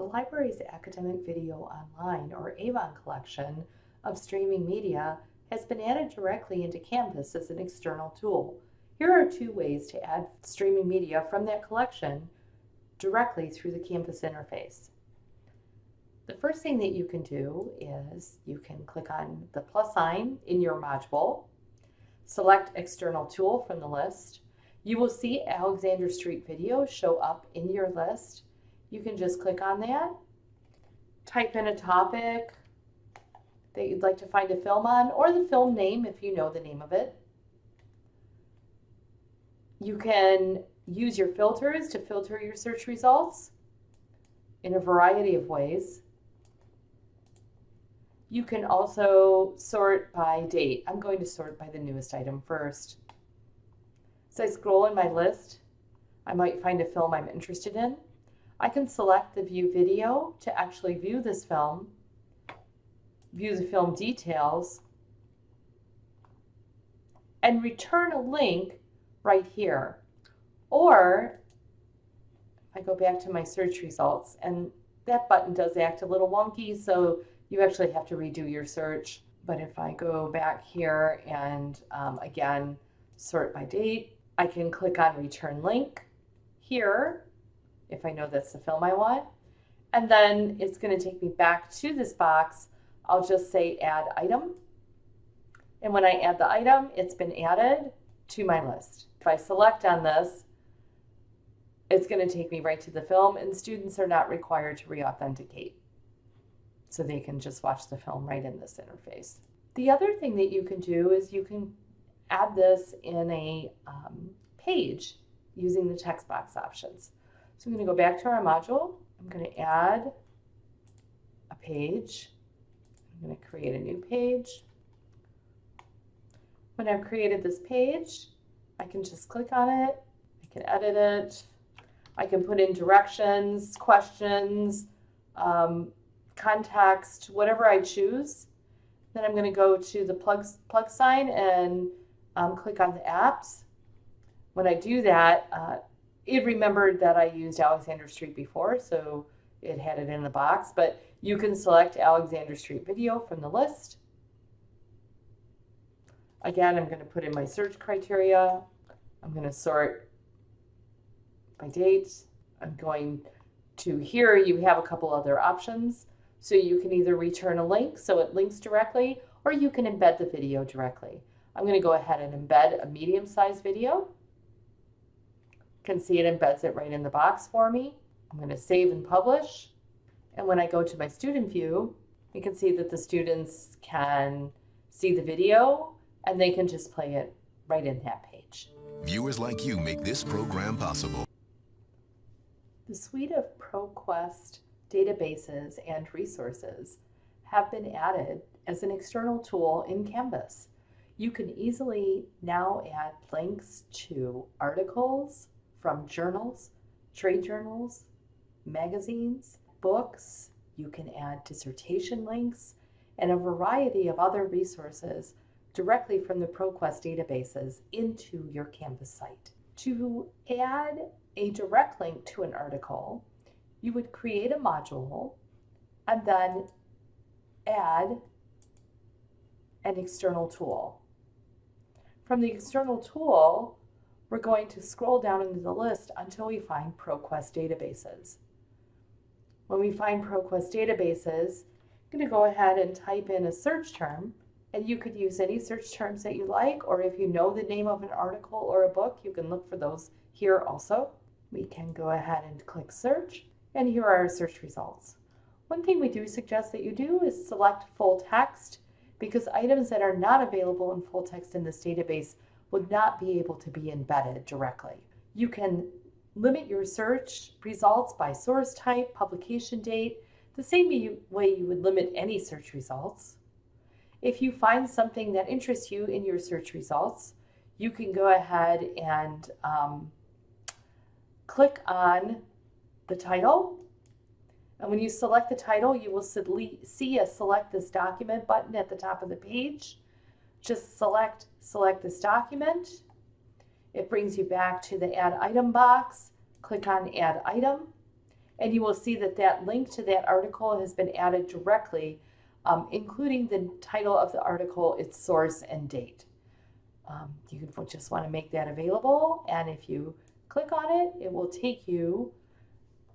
The library's Academic Video Online, or AVON collection of streaming media has been added directly into Canvas as an external tool. Here are two ways to add streaming media from that collection directly through the Canvas interface. The first thing that you can do is you can click on the plus sign in your module, select External Tool from the list. You will see Alexander Street Video show up in your list. You can just click on that, type in a topic that you'd like to find a film on, or the film name if you know the name of it. You can use your filters to filter your search results in a variety of ways. You can also sort by date. I'm going to sort by the newest item first. As I scroll in my list, I might find a film I'm interested in. I can select the view video to actually view this film, view the film details, and return a link right here. Or I go back to my search results and that button does act a little wonky, so you actually have to redo your search. But if I go back here and um, again, sort by date, I can click on return link here if I know that's the film I want. And then it's going to take me back to this box. I'll just say add item. And when I add the item, it's been added to my list. If I select on this, it's going to take me right to the film and students are not required to re-authenticate. So they can just watch the film right in this interface. The other thing that you can do is you can add this in a um, page using the text box options. So I'm going to go back to our module. I'm going to add a page. I'm going to create a new page. When I've created this page, I can just click on it. I can edit it. I can put in directions, questions, um, context, whatever I choose. Then I'm going to go to the plug, plug sign and um, click on the apps. When I do that, uh, it remembered that I used Alexander Street before, so it had it in the box, but you can select Alexander Street video from the list. Again, I'm going to put in my search criteria. I'm going to sort by date. I'm going to here, you have a couple other options. So you can either return a link, so it links directly, or you can embed the video directly. I'm going to go ahead and embed a medium-sized video can see it embeds it right in the box for me. I'm going to save and publish. And when I go to my student view, you can see that the students can see the video and they can just play it right in that page. Viewers like you make this program possible. The suite of ProQuest databases and resources have been added as an external tool in Canvas. You can easily now add links to articles, from journals, trade journals, magazines, books. You can add dissertation links and a variety of other resources directly from the ProQuest databases into your Canvas site. To add a direct link to an article, you would create a module and then add an external tool. From the external tool, we're going to scroll down into the list until we find ProQuest databases. When we find ProQuest databases, I'm going to go ahead and type in a search term, and you could use any search terms that you like, or if you know the name of an article or a book, you can look for those here also. We can go ahead and click search, and here are our search results. One thing we do suggest that you do is select full text because items that are not available in full text in this database would not be able to be embedded directly. You can limit your search results by source type, publication date, the same way you would limit any search results. If you find something that interests you in your search results, you can go ahead and um, click on the title. And when you select the title, you will see a select this document button at the top of the page just select, select this document. It brings you back to the add item box. Click on add item. and you will see that that link to that article has been added directly, um, including the title of the article, its source, and date. Um, you just want to make that available, and if you click on it, it will take you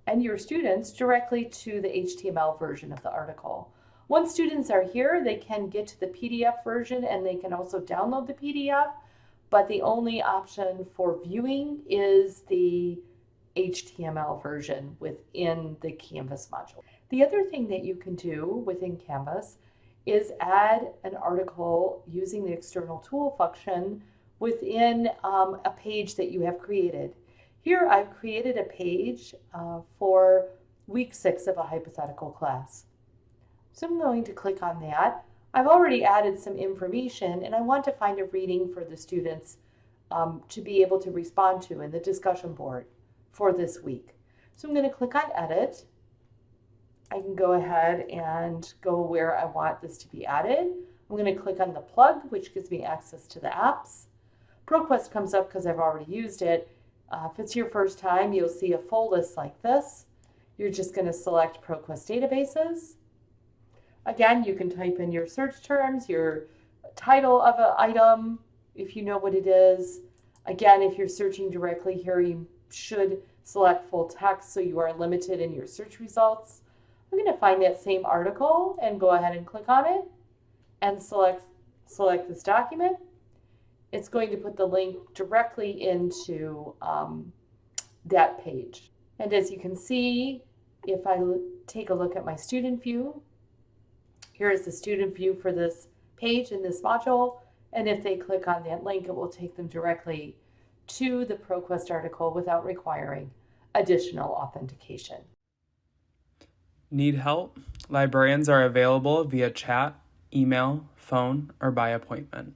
and your students directly to the HTML version of the article. Once students are here, they can get to the PDF version and they can also download the PDF, but the only option for viewing is the HTML version within the Canvas module. The other thing that you can do within Canvas is add an article using the external tool function within um, a page that you have created. Here I've created a page uh, for week six of a hypothetical class. So I'm going to click on that. I've already added some information and I want to find a reading for the students um, to be able to respond to in the discussion board for this week. So I'm going to click on edit. I can go ahead and go where I want this to be added. I'm going to click on the plug, which gives me access to the apps. ProQuest comes up because I've already used it. Uh, if it's your first time, you'll see a full list like this. You're just going to select ProQuest databases. Again, you can type in your search terms, your title of an item, if you know what it is. Again, if you're searching directly here, you should select full text so you are limited in your search results. I'm going to find that same article and go ahead and click on it and select, select this document. It's going to put the link directly into um, that page. And as you can see, if I take a look at my student view, here is the student view for this page in this module. And if they click on that link, it will take them directly to the ProQuest article without requiring additional authentication. Need help? Librarians are available via chat, email, phone, or by appointment.